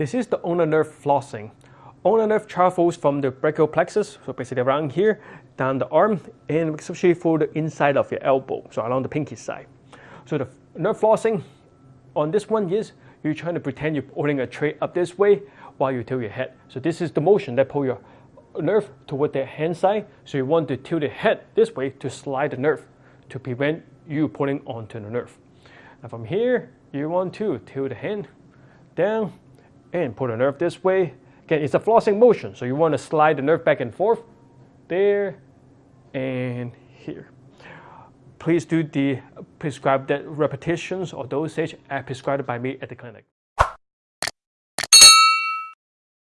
This is the ulnar nerve flossing. Ulnar nerve travels from the brachial plexus, so basically around here, down the arm, and especially for the inside of your elbow, so along the pinky side. So the nerve flossing on this one is you're trying to pretend you're holding a tray up this way while you tilt your head. So this is the motion that pull your nerve toward the hand side. So you want to tilt the head this way to slide the nerve to prevent you pulling onto the nerve. And from here, you want to tilt the hand down and pull the nerve this way. Again, it's a flossing motion, so you want to slide the nerve back and forth there and here. Please do the prescribed repetitions or dosage as prescribed by me at the clinic.